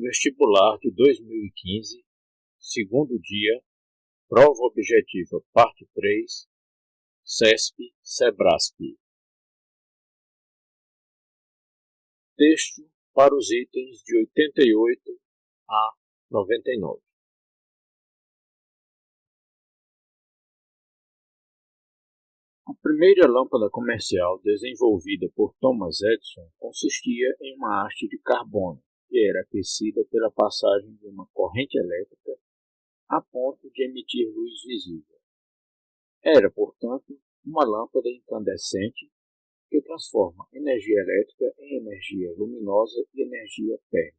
Vestibular de 2015, segundo dia, prova objetiva, parte 3, CESP, SEBRASP. Texto para os itens de 88 a 99. A primeira lâmpada comercial desenvolvida por Thomas Edison consistia em uma haste de carbono que era aquecida pela passagem de uma corrente elétrica a ponto de emitir luz visível. Era, portanto, uma lâmpada incandescente que transforma energia elétrica em energia luminosa e energia térmica.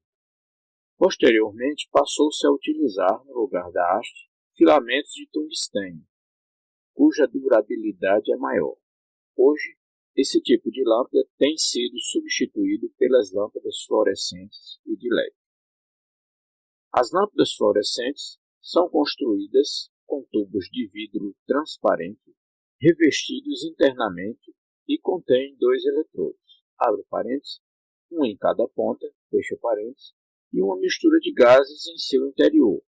Posteriormente, passou-se a utilizar, no lugar da haste, filamentos de tungstênio, cuja durabilidade é maior. Hoje, esse tipo de lâmpada tem sido substituído pelas lâmpadas fluorescentes e de LED. As lâmpadas fluorescentes são construídas com tubos de vidro transparente revestidos internamente e contêm dois eletrodos, abre parênteses, um em cada ponta, fecha parênteses, e uma mistura de gases em seu interior,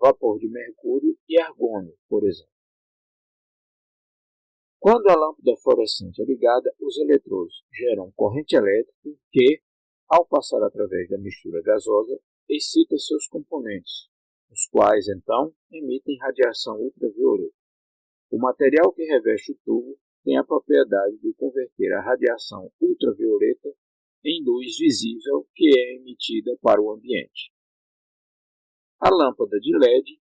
vapor de mercúrio e argônio, por exemplo. Quando a lâmpada fluorescente é ligada, os eletrodos geram corrente elétrica que, ao passar através da mistura gasosa, excita seus componentes, os quais, então, emitem radiação ultravioleta. O material que reveste o tubo tem a propriedade de converter a radiação ultravioleta em luz visível que é emitida para o ambiente. A lâmpada de LED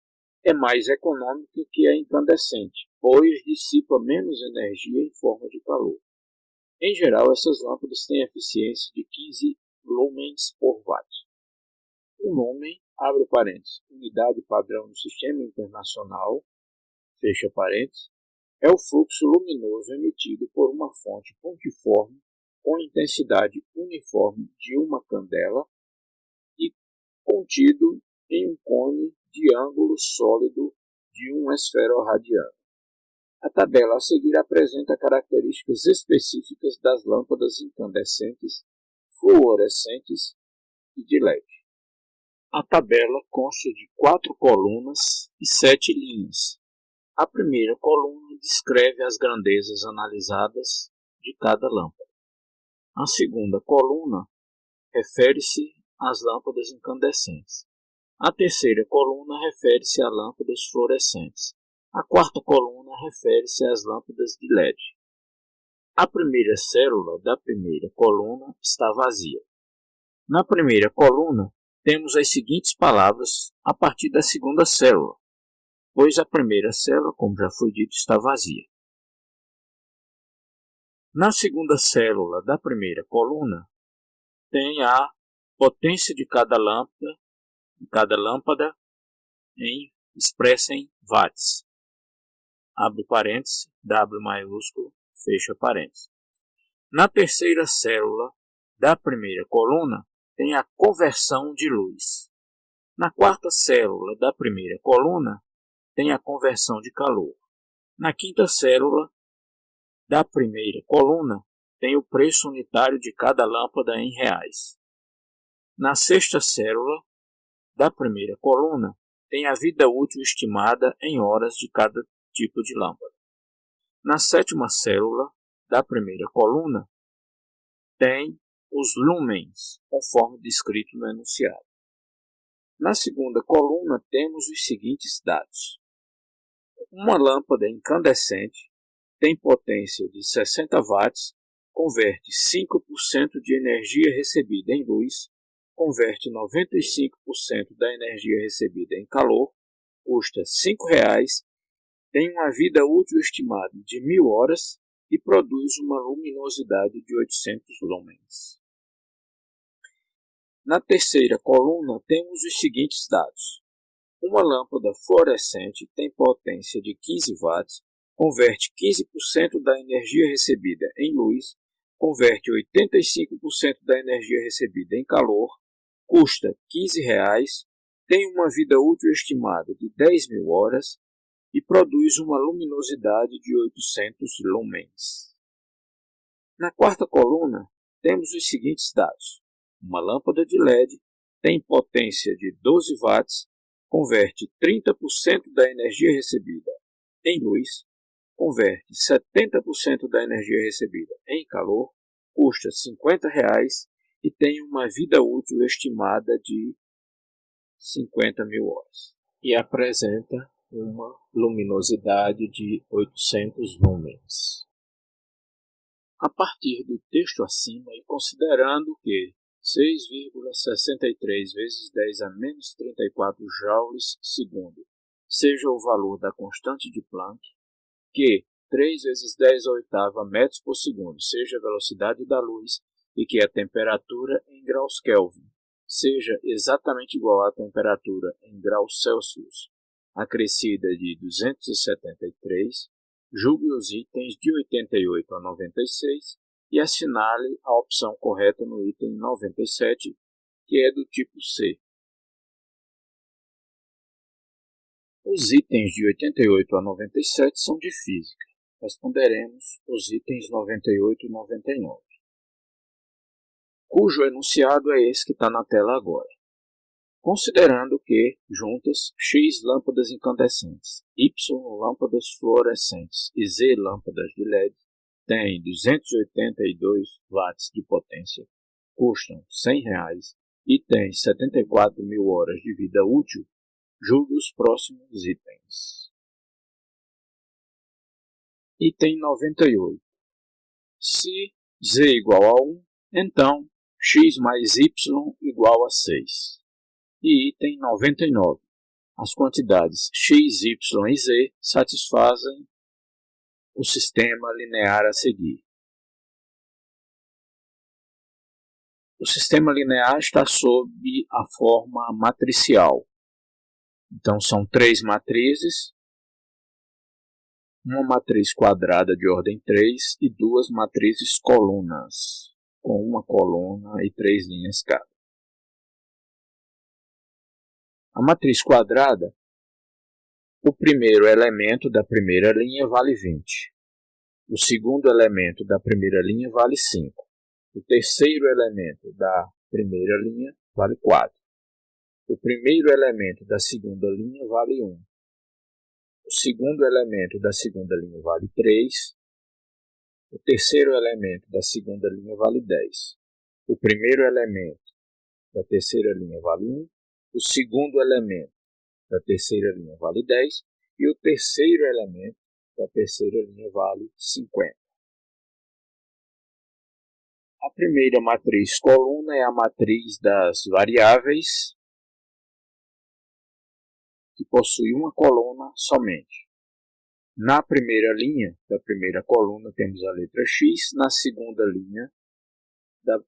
é mais econômica que a incandescente, pois dissipa menos energia em forma de calor. Em geral, essas lâmpadas têm eficiência de 15 lumens por watt. O lumen, abre parênteses, unidade padrão do Sistema Internacional, fecha parênteses, é o fluxo luminoso emitido por uma fonte pontiforme com intensidade uniforme de uma candela e contido em um cone de ângulo sólido de um esferoradiano. A tabela a seguir apresenta características específicas das lâmpadas incandescentes, fluorescentes e de LED. A tabela consta de quatro colunas e sete linhas. A primeira coluna descreve as grandezas analisadas de cada lâmpada. A segunda coluna refere-se às lâmpadas incandescentes. A terceira coluna refere-se a lâmpadas fluorescentes. A quarta coluna refere-se às lâmpadas de LED. A primeira célula da primeira coluna está vazia. Na primeira coluna, temos as seguintes palavras a partir da segunda célula, pois a primeira célula, como já foi dito, está vazia. Na segunda célula da primeira coluna, tem a potência de cada lâmpada cada lâmpada em, expressa em watts. Abre parênteses, W maiúsculo, fecha parênteses. Na terceira célula da primeira coluna tem a conversão de luz. Na quarta célula da primeira coluna tem a conversão de calor. Na quinta célula da primeira coluna tem o preço unitário de cada lâmpada em reais. Na sexta célula da primeira coluna tem a vida útil estimada em horas de cada tipo de lâmpada. Na sétima célula da primeira coluna tem os lumens, conforme descrito no enunciado. Na segunda coluna temos os seguintes dados. Uma lâmpada incandescente tem potência de 60 watts, converte 5% de energia recebida em luz converte 95% da energia recebida em calor, custa R$ 5,00, tem uma vida útil estimada de 1000 horas e produz uma luminosidade de 800 lumens. Na terceira coluna temos os seguintes dados. Uma lâmpada fluorescente tem potência de 15 watts, converte 15% da energia recebida em luz, converte 85% da energia recebida em calor custa R$ 15,00, tem uma vida útil estimada de 10 mil horas e produz uma luminosidade de 800 lumens. Na quarta coluna, temos os seguintes dados. Uma lâmpada de LED tem potência de 12 watts, converte 30% da energia recebida em luz, converte 70% da energia recebida em calor, custa 50 reais e tem uma vida útil estimada de 50 mil horas. E apresenta uma luminosidade de 800 lumens. A partir do texto acima e considerando que 6,63 vezes 10 a menos 34 joules segundo seja o valor da constante de Planck, que 3 vezes 10 a oitava metros por segundo seja a velocidade da luz e que a temperatura em graus Kelvin seja exatamente igual à temperatura em graus Celsius acrescida de 273, julgue os itens de 88 a 96 e assinale a opção correta no item 97, que é do tipo C. Os itens de 88 a 97 são de física. Responderemos os itens 98 e 99, cujo enunciado é esse que está na tela agora considerando que, juntas, X lâmpadas incandescentes, Y lâmpadas fluorescentes e Z lâmpadas de LED têm 282 watts de potência, custam 100 reais e têm 74 mil horas de vida útil, julgue os próximos itens. Item 98. Se z igual a 1, então x mais y igual a 6 e item 99. As quantidades x, y e z satisfazem o sistema linear a seguir. O sistema linear está sob a forma matricial. Então, são três matrizes, uma matriz quadrada de ordem 3 e duas matrizes colunas, com uma coluna e três linhas cada. A matriz quadrada, o primeiro elemento da primeira linha vale 20. O segundo elemento da primeira linha vale 5. O terceiro elemento da primeira linha vale 4. O primeiro elemento da segunda linha vale 1. O segundo elemento da segunda linha vale 3. O terceiro elemento da segunda linha vale 10. O primeiro elemento da terceira linha vale 1 o segundo elemento da terceira linha vale 10 e o terceiro elemento da terceira linha vale 50. A primeira matriz coluna é a matriz das variáveis que possui uma coluna somente. Na primeira linha da primeira coluna temos a letra X, na segunda linha da,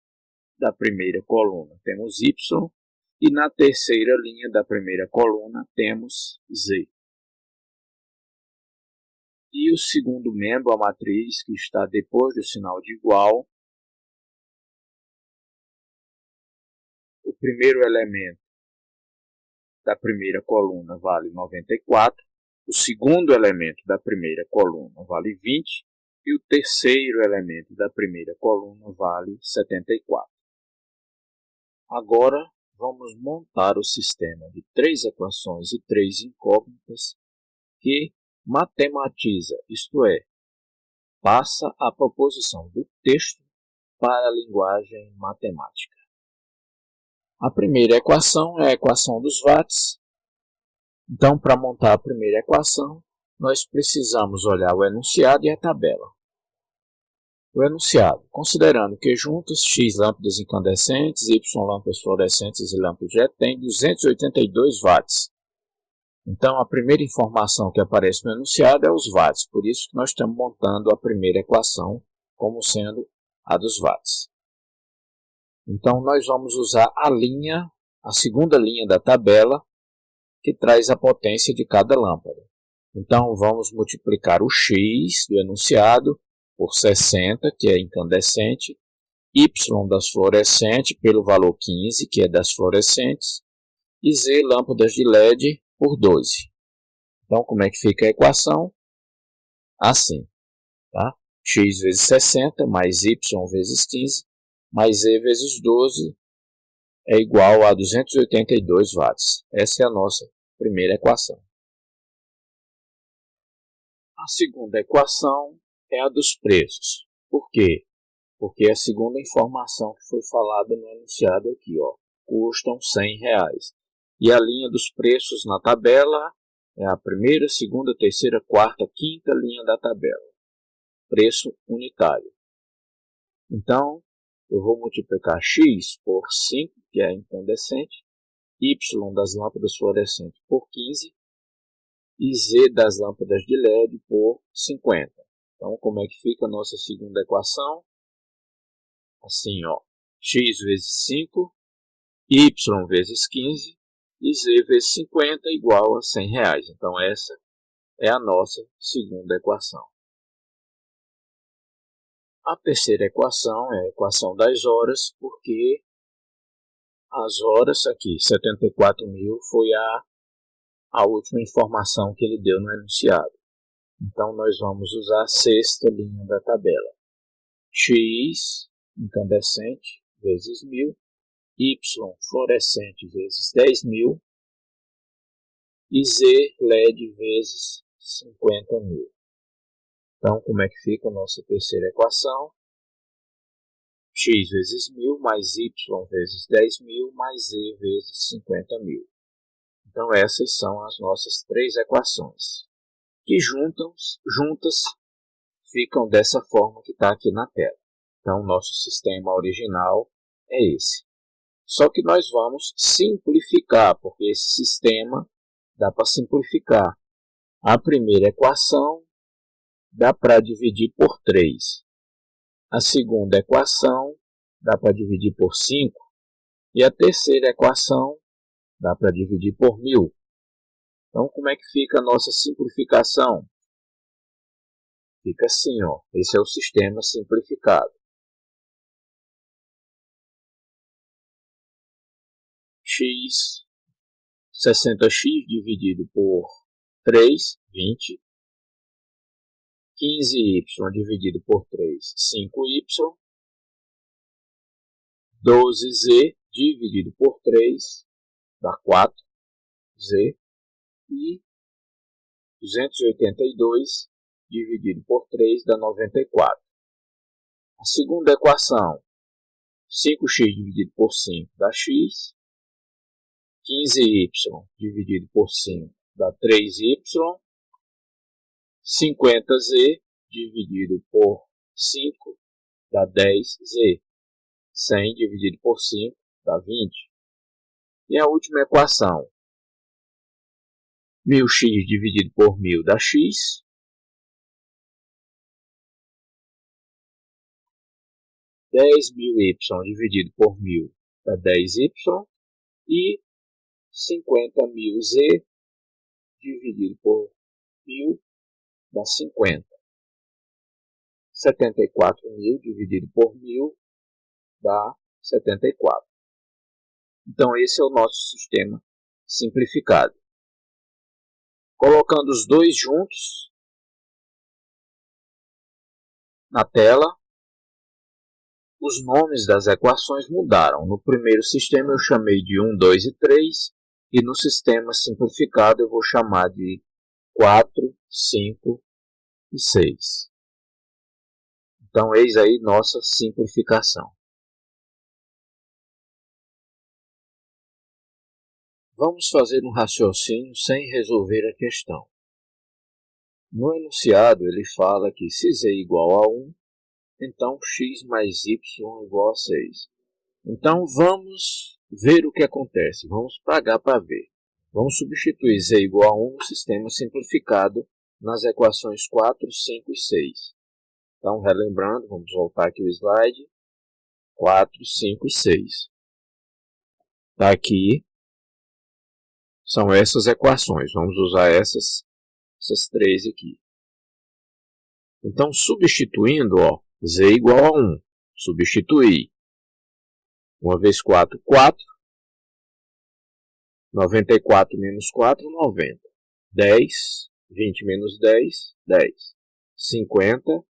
da primeira coluna temos Y e na terceira linha da primeira coluna temos Z. E o segundo membro, a matriz, que está depois do sinal de igual, o primeiro elemento da primeira coluna vale 94, o segundo elemento da primeira coluna vale 20 e o terceiro elemento da primeira coluna vale 74. Agora, vamos montar o sistema de três equações e três incógnitas que matematiza, isto é, passa a proposição do texto para a linguagem matemática. A primeira equação é a equação dos watts. Então, para montar a primeira equação, nós precisamos olhar o enunciado e a tabela o enunciado, considerando que juntas X lâmpadas incandescentes, Y lâmpadas fluorescentes e lâmpadas jet têm 282 watts. Então, a primeira informação que aparece no enunciado é os watts, por isso que nós estamos montando a primeira equação como sendo a dos watts. Então, nós vamos usar a linha, a segunda linha da tabela, que traz a potência de cada lâmpada. Então, vamos multiplicar o x do enunciado por 60, que é incandescente, Y das fluorescentes pelo valor 15, que é das fluorescentes, e Z lâmpadas de LED por 12. Então, como é que fica a equação? Assim, tá? x vezes 60 mais y vezes 15 mais z vezes 12 é igual a 282 watts. Essa é a nossa primeira equação. A segunda equação é a dos preços. Por quê? Porque é a segunda informação que foi falada no enunciado aqui, ó, custam 100 reais. E a linha dos preços na tabela é a primeira, segunda, terceira, quarta, quinta linha da tabela. Preço unitário. Então, eu vou multiplicar x por 5, que é incandescente, y das lâmpadas fluorescentes por 15 e z das lâmpadas de LED por 50. Então, como é que fica a nossa segunda equação? Assim, ó, x vezes 5, y vezes 15 e z vezes 50 igual a 100 reais. Então, essa é a nossa segunda equação. A terceira equação é a equação das horas, porque as horas aqui, 74 mil, foi a, a última informação que ele deu no enunciado. Então, nós vamos usar a sexta linha da tabela. x incandescente vezes 1000, y fluorescente vezes 10.000 e z LED vezes 50 mil. Então, como é que fica a nossa terceira equação? x vezes 1000 mais y vezes 10.000 mais z vezes 50 mil. Então, essas são as nossas três equações, que juntam, juntas ficam dessa forma que está aqui na tela. Então, nosso sistema original é esse. Só que nós vamos simplificar, porque esse sistema dá para simplificar. A primeira equação dá para dividir por 3. A segunda equação dá para dividir por 5. E a terceira equação dá para dividir por 1000. Então, como é que fica a nossa simplificação? Fica assim, ó. esse é o sistema simplificado. x 60x dividido por 3, 20. 15y dividido por 3, 5y. 12z dividido por 3 dá 4z. E 282 dividido por 3 dá 94. A segunda equação, 5x dividido por 5 dá x. 15y dividido por 5 dá 3y. 50z dividido por 5 dá 10z. 100 dividido por 5 dá 20. E a última equação. 1000x dividido por 1000 dá x. 10.000y dividido por 1000 dá 10y. E 50.000z dividido por 1000 dá 50. 74.000 dividido por 1000 dá 74. Então, esse é o nosso sistema simplificado. Colocando os dois juntos na tela, os nomes das equações mudaram. No primeiro sistema eu chamei de 1, 2 e 3, e no sistema simplificado eu vou chamar de 4, 5 e 6. Então, eis aí nossa simplificação. Vamos fazer um raciocínio sem resolver a questão. No enunciado, ele fala que se z é igual a 1, então x mais y é igual a 6. Então, vamos ver o que acontece. Vamos pagar para ver. Vamos substituir z igual a 1 no sistema simplificado nas equações 4, 5 e 6. Então, relembrando, vamos voltar aqui o slide. 4, 5 e 6. Está aqui. São essas equações. Vamos usar essas, essas três aqui. Então, substituindo, ó, z igual a 1. Substituir 1 vezes 4, 4. 94 menos 4, 90. 10, 20 menos 10, 10. 50,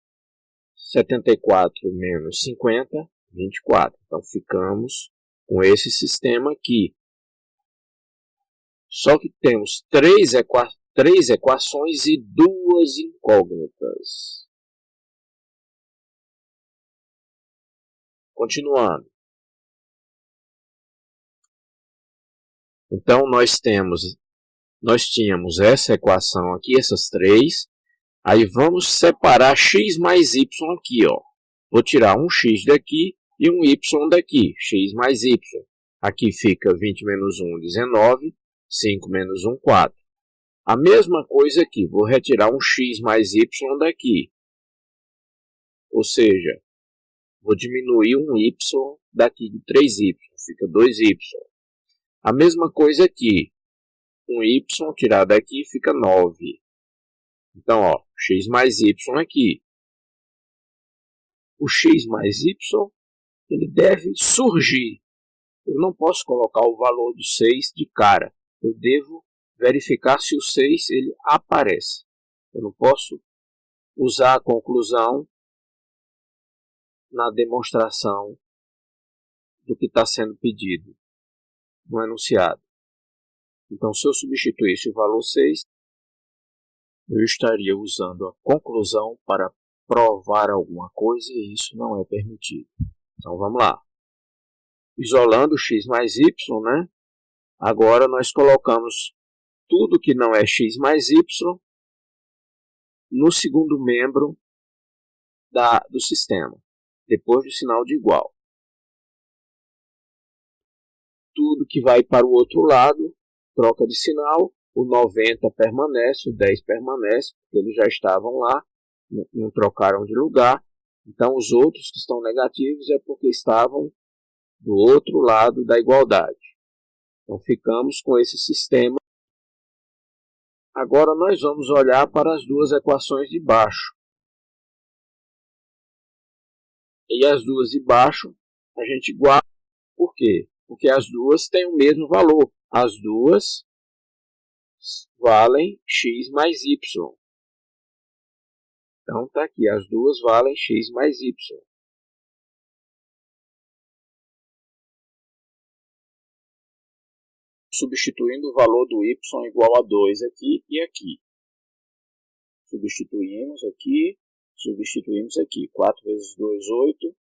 74 menos 50, 24. Então, ficamos com esse sistema aqui. Só que temos três, equa três equações e duas incógnitas. Continuando. Então, nós temos, nós tínhamos essa equação aqui, essas três. Aí vamos separar x mais y aqui, ó. Vou tirar um x daqui e um y daqui, x mais y. Aqui fica 20 menos 1, 19, 5 menos 1, 4. A mesma coisa aqui, vou retirar um x mais y daqui. Ou seja, vou diminuir um y daqui de 3y, fica 2y. A mesma coisa aqui. Um y tirado daqui fica 9. Então, ó, x mais y aqui. O x mais y, ele deve surgir. Eu não posso colocar o valor do 6 de cara. Eu devo verificar se o 6 ele aparece. Eu não posso usar a conclusão na demonstração do que está sendo pedido no enunciado. Então, se eu substituísse o valor 6, eu estaria usando a conclusão para provar alguma coisa e isso não é permitido. Então, vamos lá. Isolando x mais y, né? Agora nós colocamos tudo que não é x mais y no segundo membro da, do sistema, depois do sinal de igual tudo que vai para o outro lado troca de sinal, o 90 permanece, o 10 permanece, porque eles já estavam lá, não trocaram de lugar. Então os outros que estão negativos é porque estavam do outro lado da igualdade. Então ficamos com esse sistema. Agora nós vamos olhar para as duas equações de baixo. E as duas de baixo a gente guarda. Por quê? porque as duas têm o mesmo valor. As duas valem x mais y. Então, está aqui, as duas valem x mais y. Substituindo o valor do y igual a 2 aqui e aqui. Substituímos aqui, substituímos aqui. 4 vezes 2, 8.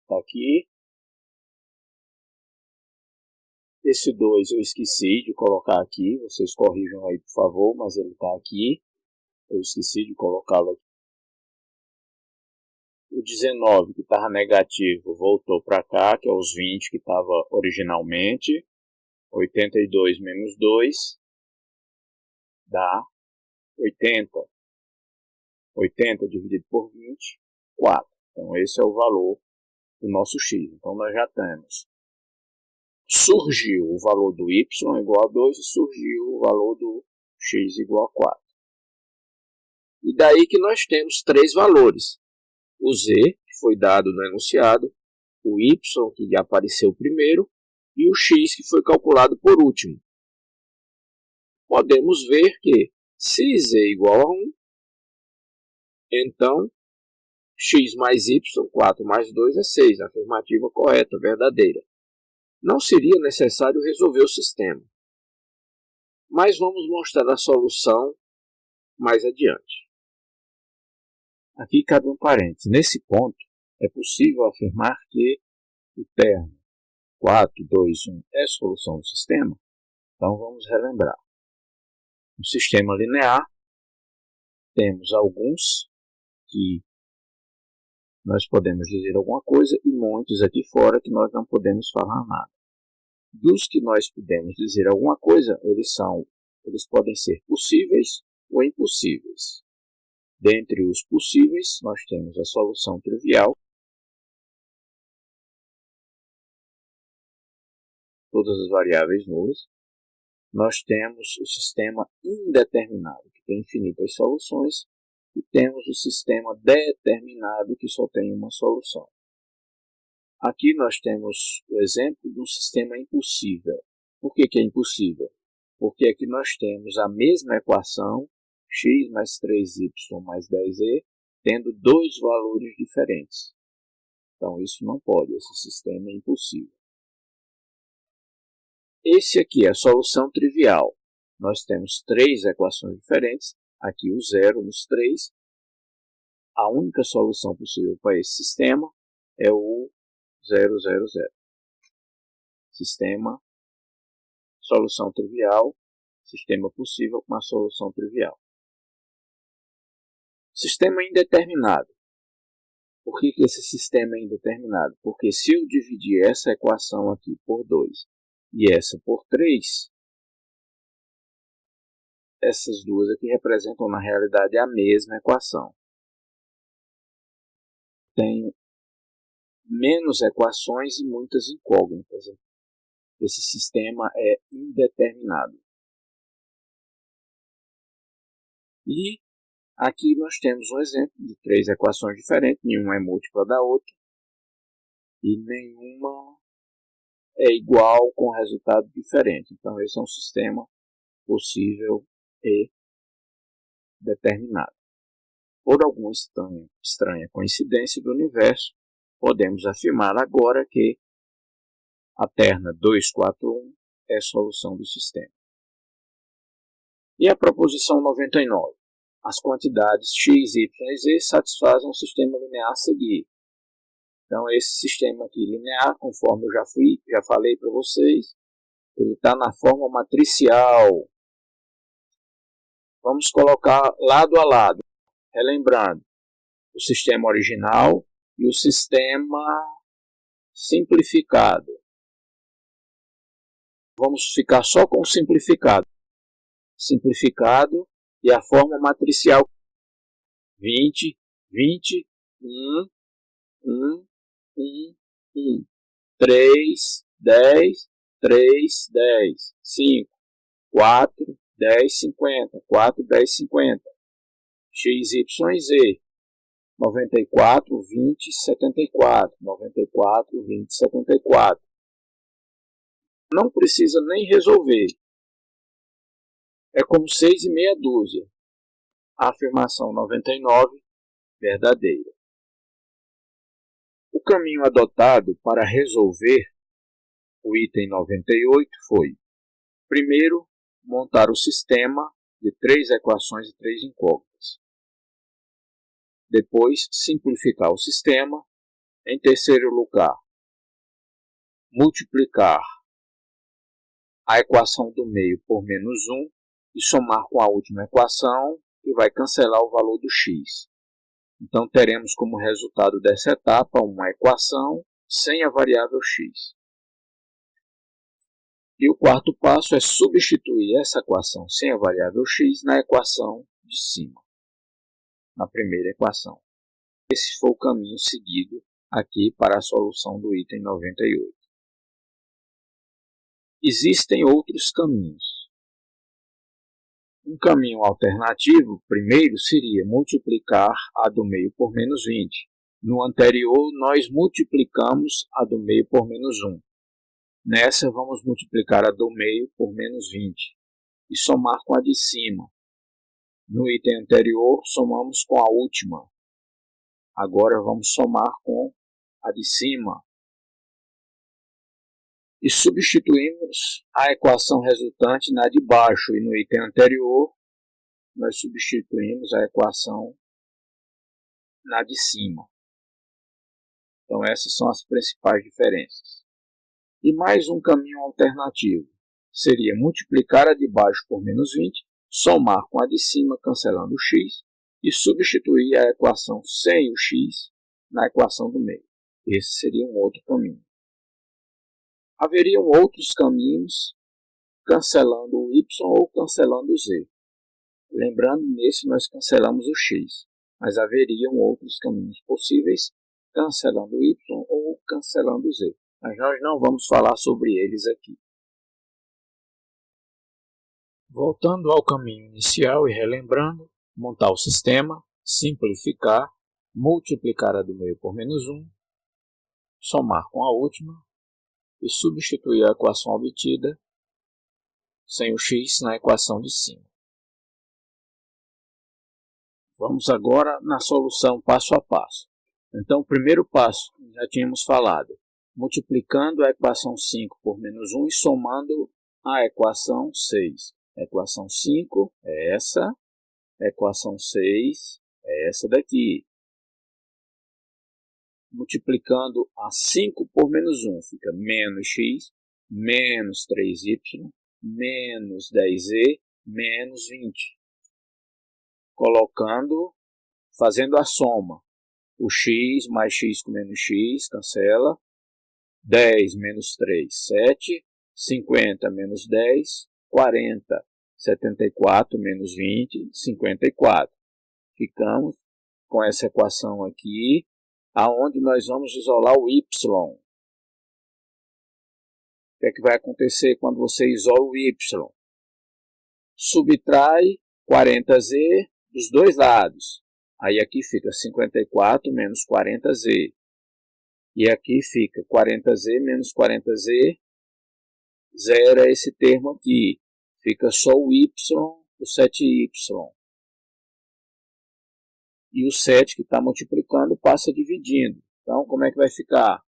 Está aqui. Esse 2 eu esqueci de colocar aqui, vocês corrijam aí por favor, mas ele está aqui. Eu esqueci de colocá-lo aqui. O 19 que estava negativo voltou para cá, que é os 20 que estava originalmente. 82 menos 2 dá 80. 80 dividido por 20, 4. Então esse é o valor do nosso x. Então nós já temos surgiu o valor do y igual a 2 e surgiu o valor do x igual a 4. E daí que nós temos três valores. O z, que foi dado no enunciado, o y, que apareceu primeiro, e o x, que foi calculado por último. Podemos ver que se z é igual a 1, então x mais y, 4 mais 2 é 6, afirmativa correta, verdadeira não seria necessário resolver o sistema. Mas vamos mostrar a solução mais adiante. Aqui cabe um parênteses. Nesse ponto, é possível afirmar que o termo 4, 2, 1 é solução do sistema? Então vamos relembrar. No sistema linear, temos alguns que nós podemos dizer alguma coisa e muitos aqui fora que nós não podemos falar nada. Dos que nós podemos dizer alguma coisa, eles são, eles podem ser possíveis ou impossíveis. Dentre os possíveis, nós temos a solução trivial, todas as variáveis nulas. Nós temos o sistema indeterminado, que tem infinitas soluções, e temos o sistema determinado, que só tem uma solução. Aqui nós temos o exemplo de um sistema impossível. Por que, que é impossível? Porque aqui nós temos a mesma equação, x mais 3y mais 10e, tendo dois valores diferentes. Então isso não pode, esse sistema é impossível. Esse aqui é a solução trivial. Nós temos três equações diferentes, aqui o zero nos três. A única solução possível para esse sistema é o 000. Sistema, solução trivial, sistema possível com a solução trivial. Sistema indeterminado. Por que, que esse sistema é indeterminado? Porque se eu dividir essa equação aqui por 2 e essa por 3, essas duas aqui representam na realidade a mesma equação. Tenho menos equações e muitas incógnitas. Esse sistema é indeterminado. E Aqui nós temos um exemplo de três equações diferentes, nenhuma é múltipla da outra e nenhuma é igual com resultado diferente. Então esse é um sistema possível e determinado. Por alguma estranha, estranha coincidência do universo, podemos afirmar agora que a terna 241 é a solução do sistema. E a proposição 99? as quantidades x, y e z satisfazem o sistema linear a seguir. Então, esse sistema aqui linear, conforme eu já, fui, já falei para vocês, ele está na forma matricial. Vamos colocar lado a lado, relembrando o sistema original e o sistema simplificado. Vamos ficar só com o simplificado. Simplificado e a forma matricial 20, 20, 1, 1, 1, 1, 3, 10, 3, 10, 5, 4, 10, 50, 4, 10, 50, x, y, z, 94, 20, 74, 94, 20, 74. Não precisa nem resolver, é como seis e meia dúzia. A afirmação 99, verdadeira. O caminho adotado para resolver o item 98 foi, primeiro, montar o sistema de três equações e três incógnitas. Depois, simplificar o sistema. Em terceiro lugar, multiplicar a equação do meio por menos 1 e somar com a última equação e vai cancelar o valor do x. Então teremos como resultado dessa etapa uma equação sem a variável x. E o quarto passo é substituir essa equação sem a variável x na equação de cima, na primeira equação. Esse foi o caminho seguido aqui para a solução do item 98. Existem outros caminhos. Um caminho alternativo, primeiro, seria multiplicar a do meio por menos 20. No anterior, nós multiplicamos a do meio por menos 1. Nessa, vamos multiplicar a do meio por menos 20 e somar com a de cima. No item anterior, somamos com a última. Agora, vamos somar com a de cima e substituímos a equação resultante na de baixo e no item anterior nós substituímos a equação na de cima. Então essas são as principais diferenças. E mais um caminho alternativo seria multiplicar a de baixo por menos 20, somar com a de cima cancelando o x e substituir a equação sem o x na equação do meio. Esse seria um outro caminho haveriam outros caminhos cancelando o y ou cancelando o z. Lembrando, nesse nós cancelamos o x, mas haveriam outros caminhos possíveis cancelando o y ou cancelando o z. Mas nós não vamos falar sobre eles aqui. Voltando ao caminho inicial e relembrando, montar o sistema, simplificar, multiplicar a do meio por menos 1, somar com a última, e substituir a equação obtida sem o x na equação de cima. Vamos agora na solução passo a passo. Então, o primeiro passo, já tínhamos falado, multiplicando a equação 5 por menos 1 e somando a equação 6. A equação 5 é essa, a equação 6 é essa daqui. Multiplicando a 5 por menos 1, fica menos x, menos 3y, menos 10e, menos 20. Colocando, fazendo a soma. O x mais x com menos x, cancela. 10 menos 3, 7. 50 menos 10, 40. 74 menos 20, 54. Ficamos com essa equação aqui, aonde nós vamos isolar o y. O que é que vai acontecer quando você isola o y? Subtrai 40z dos dois lados. Aí aqui fica 54 menos 40z. E aqui fica 40z menos 40z, zera esse termo aqui. Fica só o y, o 7y. E o 7 que está multiplicando passa dividindo. Então, como é que vai ficar?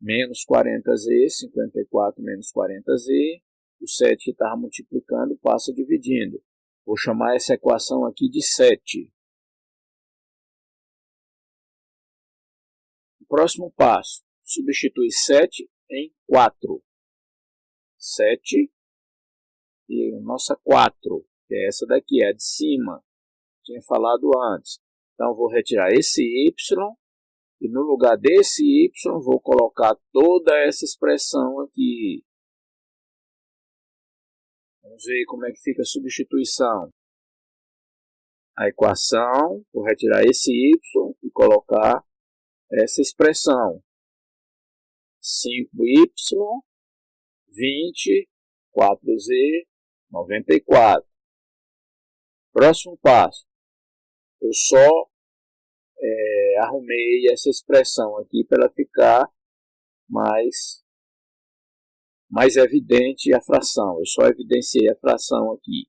Menos 40z, 54 menos 40z. O 7 que estava multiplicando passa dividindo. Vou chamar essa equação aqui de 7. Próximo passo, substitui 7 em 4. 7 e nossa 4, que é essa daqui, é a de cima. Tinha falado antes. Então, vou retirar esse y e no lugar desse y vou colocar toda essa expressão aqui. Vamos ver como é que fica a substituição. A equação, vou retirar esse y e colocar essa expressão. 5y, 20, 4z, 94. Próximo passo. Eu só é, arrumei essa expressão aqui para ela ficar mais, mais evidente a fração. Eu só evidenciei a fração aqui.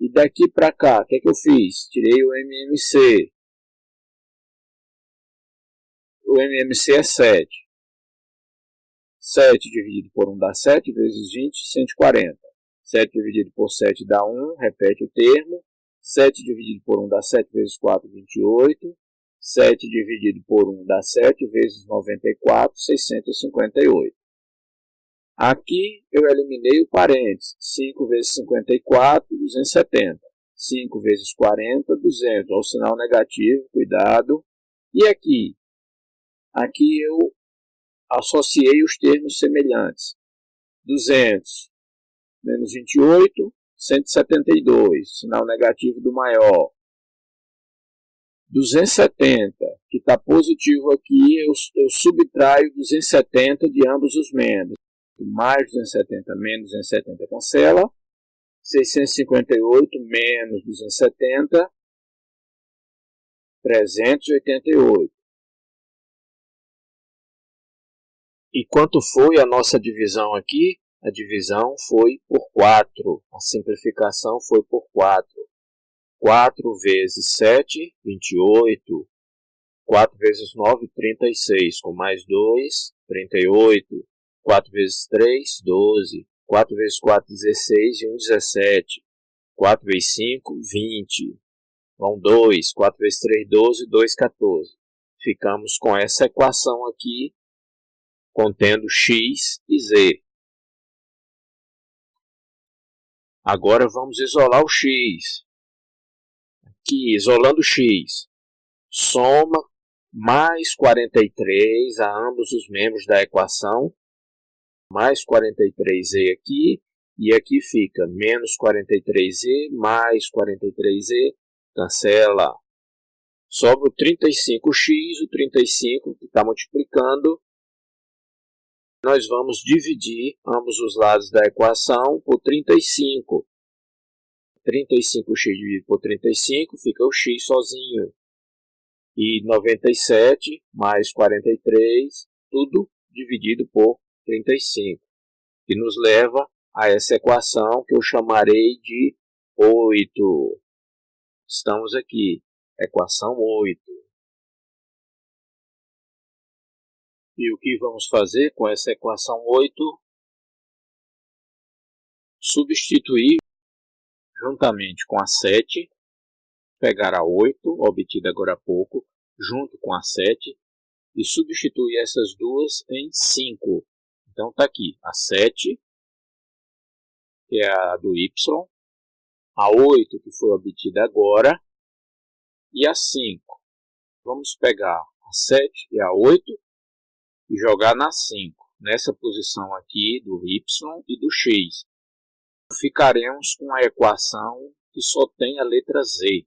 E daqui para cá, o que, é que eu fiz? Tirei o MMC o MMC é 7. 7 dividido por 1 dá 7, vezes 20, 140. 7 dividido por 7 dá 1, repete o termo. 7 dividido por 1 dá 7 vezes 4, 28. 7 dividido por 1 dá 7 vezes 94, 658. Aqui eu eliminei o parênteses. 5 vezes 54, 270. 5 vezes 40, 200. Olha o sinal negativo, cuidado. E aqui, Aqui eu associei os termos semelhantes. 200 menos 28, 172, sinal negativo do maior. 270, que está positivo aqui, eu, eu subtraio 270 de ambos os membros. Mais 270 menos 270 cancela. 658 menos 270, 388. E quanto foi a nossa divisão aqui? A divisão foi por 4. A simplificação foi por 4. 4 vezes 7, 28. 4 vezes 9, 36. Com mais 2, 38. 4 vezes 3, 12. 4 vezes 4, 16 e 1, 17. 4 vezes 5, 20. Vão 2. 4 vezes 3, 12. 2, 14. Ficamos com essa equação aqui contendo x e z. Agora vamos isolar o x. Aqui, isolando x, soma mais 43 a ambos os membros da equação, mais 43z aqui, e aqui fica menos 43z mais 43z, cancela. Sobra o 35x, o 35 que está multiplicando, nós vamos dividir ambos os lados da equação por 35. 35x dividido por 35 fica o x sozinho. E 97 mais 43, tudo dividido por 35. Que nos leva a essa equação que eu chamarei de 8. Estamos aqui, equação 8. E o que vamos fazer com essa equação 8? Substituir juntamente com a 7, pegar a 8, obtida agora há pouco, junto com a 7, e substituir essas duas em 5. Então está aqui a 7, que é a do y, a 8, que foi obtida agora, e a 5. Vamos pegar a 7 e a 8 e jogar na 5, nessa posição aqui do y e do x. Ficaremos com a equação que só tem a letra z.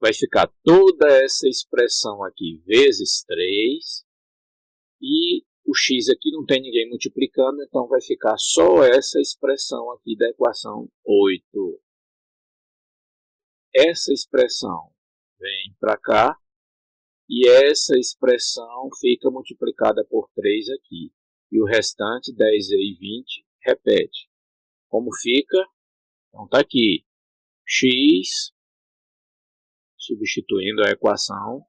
Vai ficar toda essa expressão aqui vezes 3 e o x aqui não tem ninguém multiplicando, então vai ficar só essa expressão aqui da equação 8. Essa expressão vem para cá e essa expressão fica multiplicada por 3 aqui. E o restante, 10 e 20, repete. Como fica? Então está aqui. x, substituindo a equação,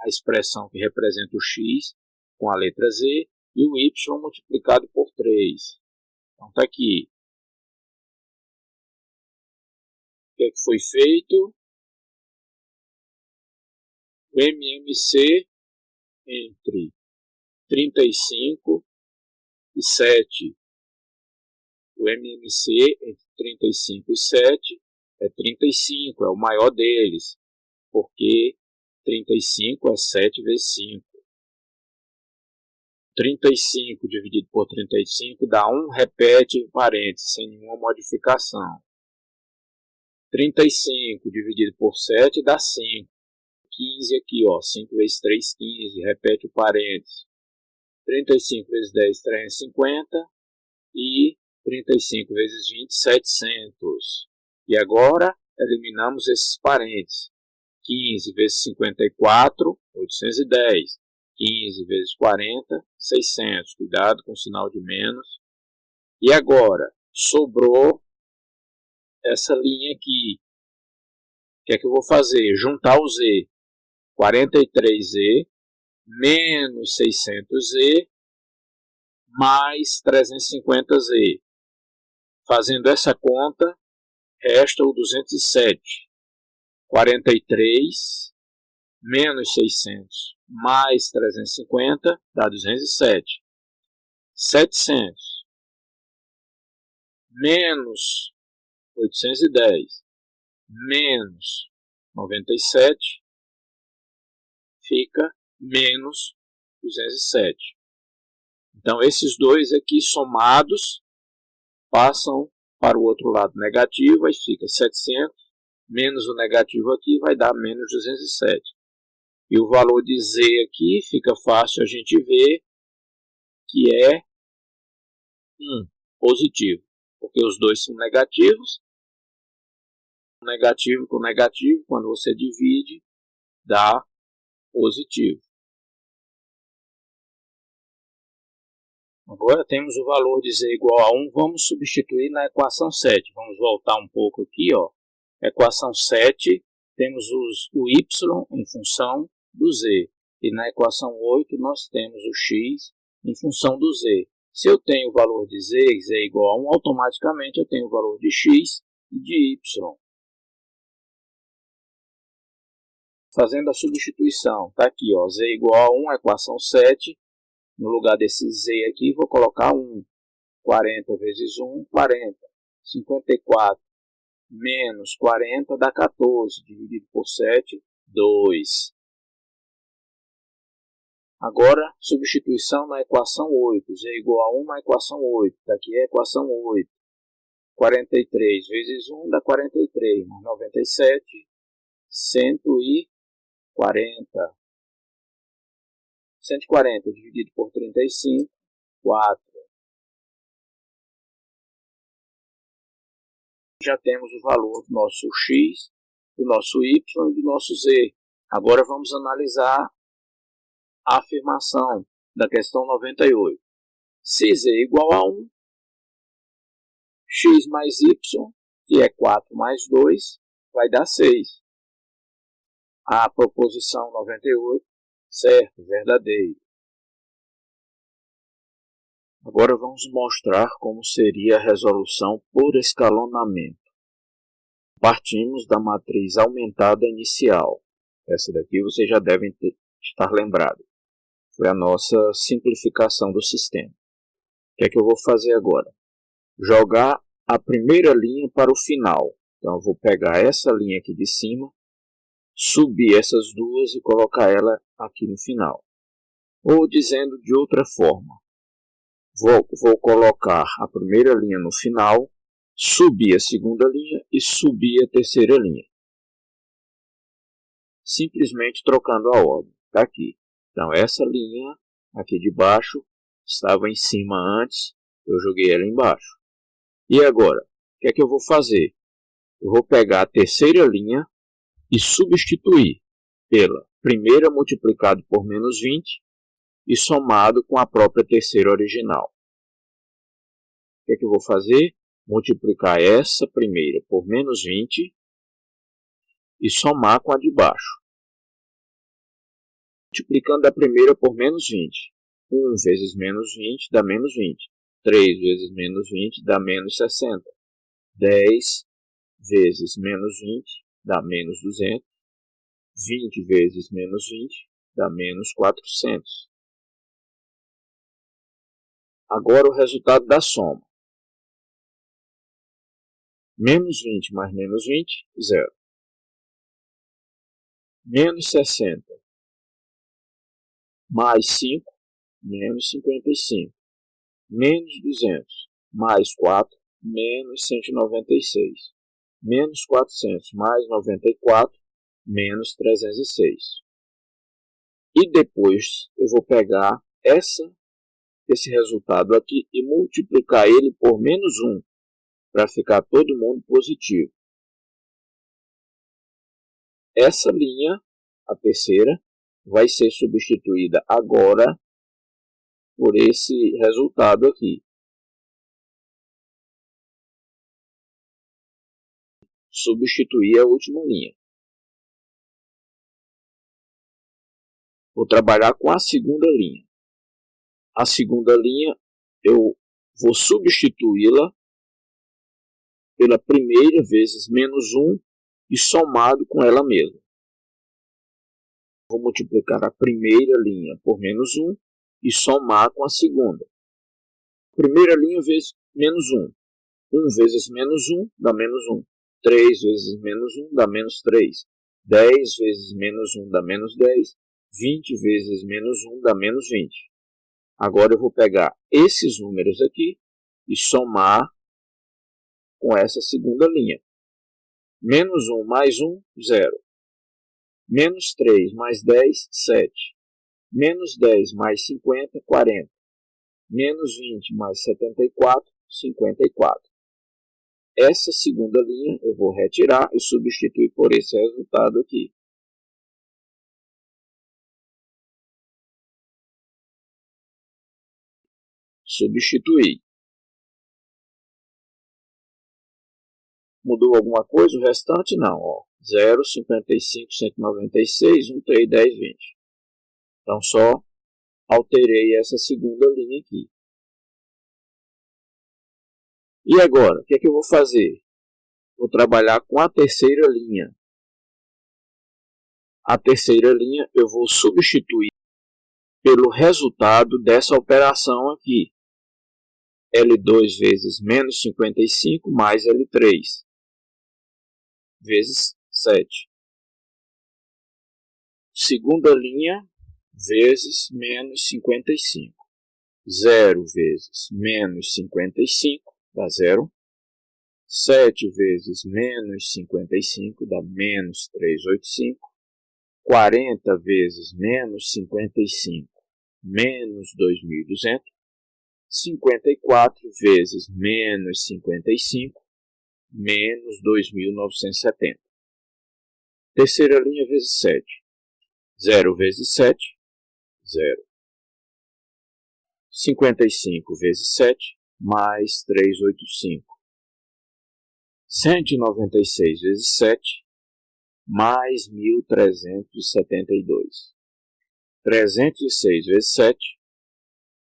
a expressão que representa o x, com a letra Z e o Y multiplicado por 3. Então está aqui. O que, é que foi feito? O MMC entre 35 e 7. O MMC entre 35 e 7 é 35, é o maior deles, porque 35 é 7 vezes 5. 35 dividido por 35 dá 1, repete em parênteses, sem nenhuma modificação. 35 dividido por 7 dá 5. 15 aqui, ó, 5 vezes 3, 15, repete o parênteses. 35 vezes 10, 350. E 35 vezes 20, 700. E agora, eliminamos esses parênteses. 15 vezes 54, 810. 15 vezes 40, 600. Cuidado com o sinal de menos. E agora, sobrou essa linha aqui. O que é que eu vou fazer? Juntar o Z. 43Z menos 600Z mais 350Z. Fazendo essa conta, resta o 207. 43 menos 600 mais 350 dá 207. 700 menos 810 menos 97 fica menos 207. Então, esses dois aqui somados passam para o outro lado negativo, aí fica 700 menos o negativo aqui vai dar menos 207. E o valor de z aqui fica fácil a gente ver que é 1, positivo, porque os dois são negativos. Negativo com negativo, quando você divide, dá positivo. Agora temos o valor de z igual a 1, vamos substituir na equação 7. Vamos voltar um pouco aqui, ó. Equação 7, temos os, o y em função do z. E na equação 8 nós temos o x em função do z. Se eu tenho o valor de z, z é igual a 1, automaticamente eu tenho o valor de x e de y. Fazendo a substituição, está aqui, ó, z igual a 1, equação 7. No lugar desse z aqui, vou colocar 1. 40 vezes 1, 40. 54 menos 40 dá 14, dividido por 7, 2. Agora, substituição na equação 8. Z igual a 1 na equação 8. Daqui é a equação 8. 43 vezes 1 dá 43. Mais 97, 140. 140 dividido por 35, 4. Já temos o valor do nosso x, do nosso y e do nosso z. Agora vamos analisar a afirmação da questão 98. Se z é igual a 1, x mais y, que é 4 mais 2, vai dar 6. A proposição 98, certo, verdadeiro. Agora vamos mostrar como seria a resolução por escalonamento. Partimos da matriz aumentada inicial. Essa daqui vocês já devem ter, estar lembrados. Foi a nossa simplificação do sistema. O que é que eu vou fazer agora? Jogar a primeira linha para o final. Então eu vou pegar essa linha aqui de cima, subir essas duas e colocar ela aqui no final. Ou dizendo de outra forma, vou, vou colocar a primeira linha no final, subir a segunda linha e subir a terceira linha. Simplesmente trocando a ordem. Está aqui. Então essa linha aqui de baixo estava em cima antes, eu joguei ela embaixo. E agora, o que é que eu vou fazer? Eu vou pegar a terceira linha e substituir pela primeira multiplicado por menos 20 e somado com a própria terceira original. O que é que eu vou fazer? Multiplicar essa primeira por menos 20 e somar com a de baixo. Multiplicando a primeira por menos 20. 1 vezes menos 20 dá menos 20. 3 vezes menos 20 dá menos 60. 10 vezes menos 20 dá menos 200. 20 vezes menos 20 dá menos 400. Agora o resultado da soma. Menos 20 mais menos 20, zero. Menos 60 mais 5, menos 55. Menos 200 mais 4, menos 196 menos 400 mais 94, menos 306. E depois eu vou pegar essa, esse resultado aqui e multiplicar ele por menos 1, para ficar todo mundo positivo. Essa linha, a terceira, vai ser substituída agora por esse resultado aqui. Substituir a última linha. Vou trabalhar com a segunda linha. A segunda linha eu vou substituí-la pela primeira vezes menos 1 e somado com ela mesma. Vou multiplicar a primeira linha por menos 1 e somar com a segunda. Primeira linha vezes menos 1. 1 vezes menos 1 dá menos 1. 3 vezes menos 1 dá menos 3. 10 vezes menos 1 dá menos 10. 20 vezes menos 1 dá menos 20. Agora eu vou pegar esses números aqui e somar com essa segunda linha. Menos 1 mais 1, 0. Menos 3 mais 10, 7. Menos 10 mais 50, 40. Menos 20 mais 74, 54. Essa segunda linha eu vou retirar e substituir por esse resultado aqui. Substituir. Mudou alguma coisa? O restante não. Ó. 0, 55, 196, 1, 3, 10, 20. Então, só alterei essa segunda linha aqui. E agora, o que é que eu vou fazer? Vou trabalhar com a terceira linha. A terceira linha eu vou substituir pelo resultado dessa operação aqui. L2 vezes menos 55 mais L3 vezes 7. Segunda linha vezes menos 55. 0 vezes menos 55 dá zero. 7 vezes menos 55 dá menos 385. 40 vezes menos 55, menos 2.200. 54 vezes menos 55, menos 2.970. Terceira linha vezes 7. 0 vezes 7, 0. 55 vezes 7, mais 385. 196 vezes 7, mais 1.372. 306 vezes 7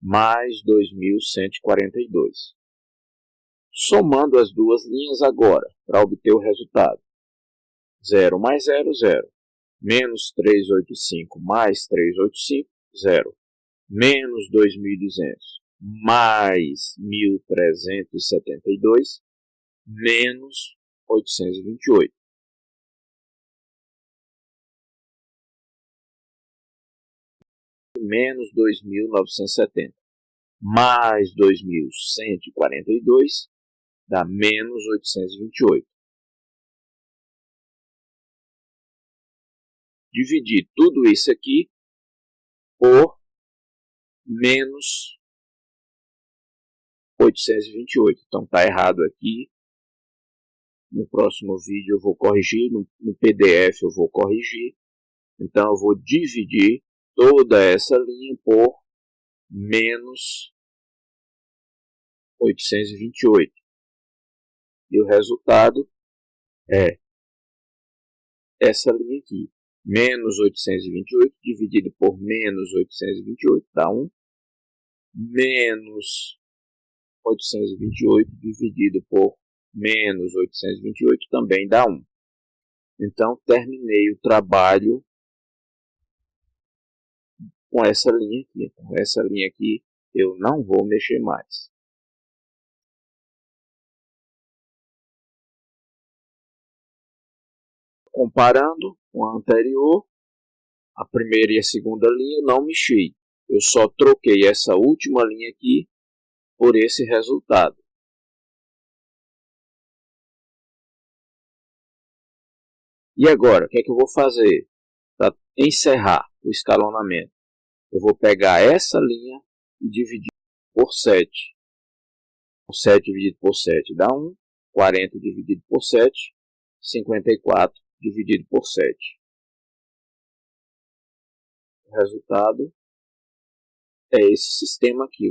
mais 2.142. Somando as duas linhas agora, para obter o resultado. 0 mais 0, 0. Menos 385 mais 385, 0. Menos 2.200 mais 1.372, menos 828. menos 2.970, mais 2.142, dá menos 828. Dividir tudo isso aqui por menos 828. Então está errado aqui. No próximo vídeo eu vou corrigir, no, no PDF eu vou corrigir. Então eu vou dividir toda essa linha por menos 828. E o resultado é essa linha aqui. Menos 828 dividido por menos 828 dá 1. Menos 828 dividido por menos 828 também dá 1. Então, terminei o trabalho com essa linha aqui. Com essa linha aqui eu não vou mexer mais. Comparando com a anterior, a primeira e a segunda linha não mexi. Eu só troquei essa última linha aqui por esse resultado. E agora, o que é que eu vou fazer para encerrar o escalonamento? eu vou pegar essa linha e dividir por 7. 7 dividido por 7 dá 1, 40 dividido por 7, 54 dividido por 7. O resultado é esse sistema aqui.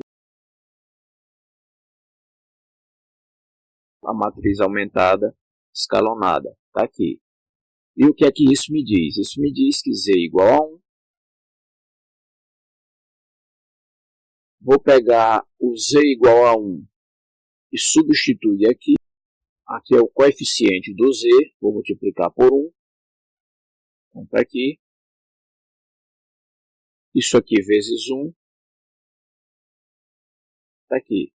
A matriz aumentada, escalonada, está aqui. E o que é que isso me diz? Isso me diz que z igual a 1 Vou pegar o z igual a 1 e substituir aqui. Aqui é o coeficiente do z, vou multiplicar por 1. Então, tá aqui. Isso aqui vezes 1. Está aqui.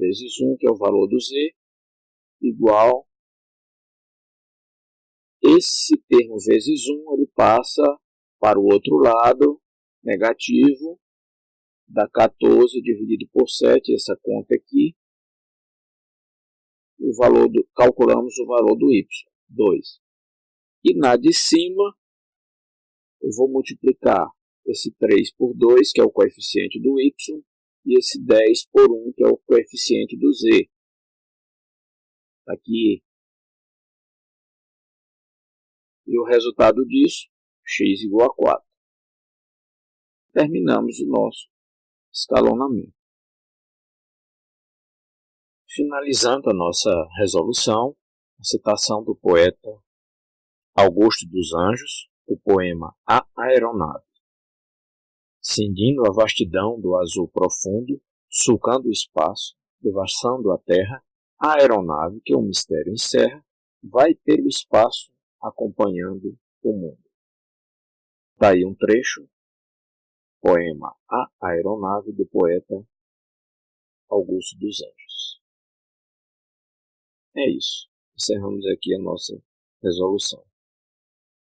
Vezes 1, que é o valor do z, igual. Esse termo vezes 1, ele passa para o outro lado, negativo, dá 14 dividido por 7, essa conta aqui. O valor do, calculamos o valor do y, 2. E na de cima, eu vou multiplicar esse 3 por 2, que é o coeficiente do y, e esse 10 por 1, que é o coeficiente do z. Aqui. E o resultado disso, x igual a 4. Terminamos o nosso escalonamento. Finalizando a nossa resolução, a citação do poeta Augusto dos Anjos, o poema A Aeronave. Cindindo a vastidão do azul profundo, sulcando o espaço, devassando a terra, a aeronave que o mistério encerra, vai pelo espaço acompanhando o mundo. Daí um trecho Poema A Aeronave do poeta Augusto dos Anjos. É isso. Encerramos aqui a nossa resolução.